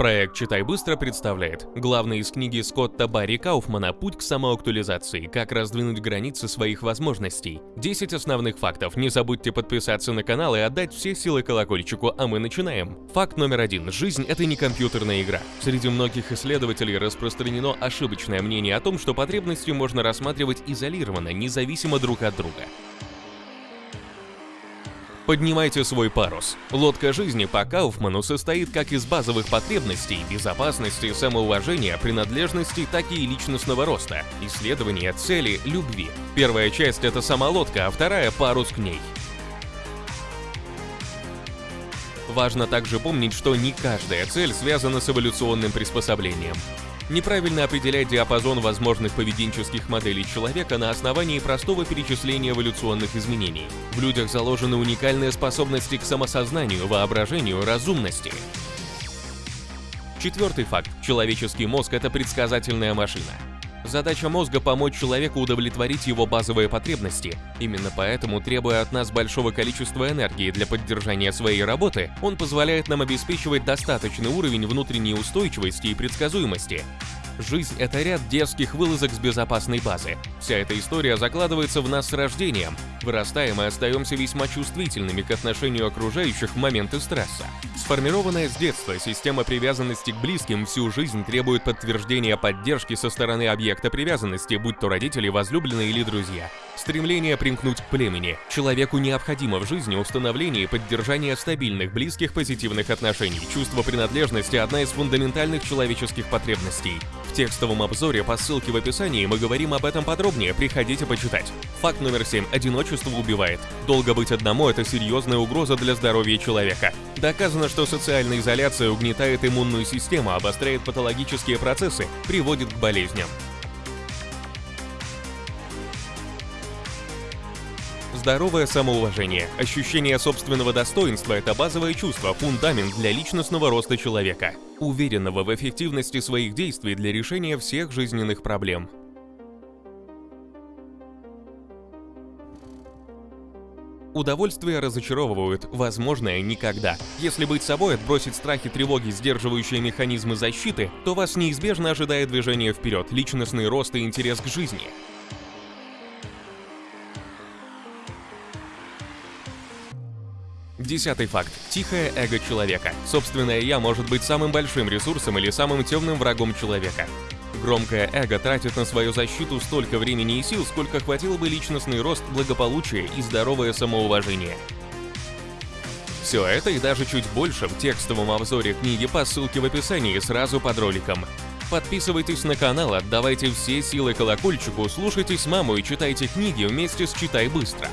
Проект «Читай быстро» представляет главный из книги Скотта Барри Кауфмана «Путь к самоактуализации. Как раздвинуть границы своих возможностей». 10 основных фактов. Не забудьте подписаться на канал и отдать все силы колокольчику, а мы начинаем. Факт номер один. Жизнь — это не компьютерная игра. Среди многих исследователей распространено ошибочное мнение о том, что потребности можно рассматривать изолированно, независимо друг от друга. Поднимайте свой парус. Лодка жизни по Кауфману состоит как из базовых потребностей, безопасности, самоуважения, принадлежности, так и личностного роста, исследования, цели, любви. Первая часть — это сама лодка, а вторая — парус к ней. Важно также помнить, что не каждая цель связана с эволюционным приспособлением. Неправильно определять диапазон возможных поведенческих моделей человека на основании простого перечисления эволюционных изменений. В людях заложены уникальные способности к самосознанию, воображению, разумности. Четвертый факт. Человеческий мозг – это предсказательная машина. Задача мозга – помочь человеку удовлетворить его базовые потребности. Именно поэтому, требуя от нас большого количества энергии для поддержания своей работы, он позволяет нам обеспечивать достаточный уровень внутренней устойчивости и предсказуемости. Жизнь — это ряд дерзких вылазок с безопасной базы. Вся эта история закладывается в нас с рождением. Вырастаем и остаемся весьма чувствительными к отношению окружающих в моменты стресса. Сформированная с детства система привязанности к близким всю жизнь требует подтверждения поддержки со стороны объекта привязанности, будь то родители, возлюбленные или друзья. Стремление примкнуть к племени. Человеку необходимо в жизни установление и поддержание стабильных, близких, позитивных отношений. Чувство принадлежности – одна из фундаментальных человеческих потребностей. Текстовом обзоре по ссылке в описании мы говорим об этом подробнее, приходите почитать. Факт номер 7. Одиночество убивает. Долго быть одному – это серьезная угроза для здоровья человека. Доказано, что социальная изоляция угнетает иммунную систему, обостряет патологические процессы, приводит к болезням. Здоровое самоуважение, ощущение собственного достоинства – это базовое чувство, фундамент для личностного роста человека, уверенного в эффективности своих действий для решения всех жизненных проблем. Удовольствия разочаровывают, возможное никогда. Если быть собой, отбросить страхи, тревоги, сдерживающие механизмы защиты, то вас неизбежно ожидает движение вперед, личностный рост и интерес к жизни. Десятый факт. Тихое эго человека. Собственное «я» может быть самым большим ресурсом или самым темным врагом человека. Громкое эго тратит на свою защиту столько времени и сил, сколько хватило бы личностный рост, благополучие и здоровое самоуважение. Все это и даже чуть больше в текстовом обзоре книги по ссылке в описании сразу под роликом. Подписывайтесь на канал, отдавайте все силы колокольчику, слушайте с мамой и читайте книги вместе с «Читай быстро».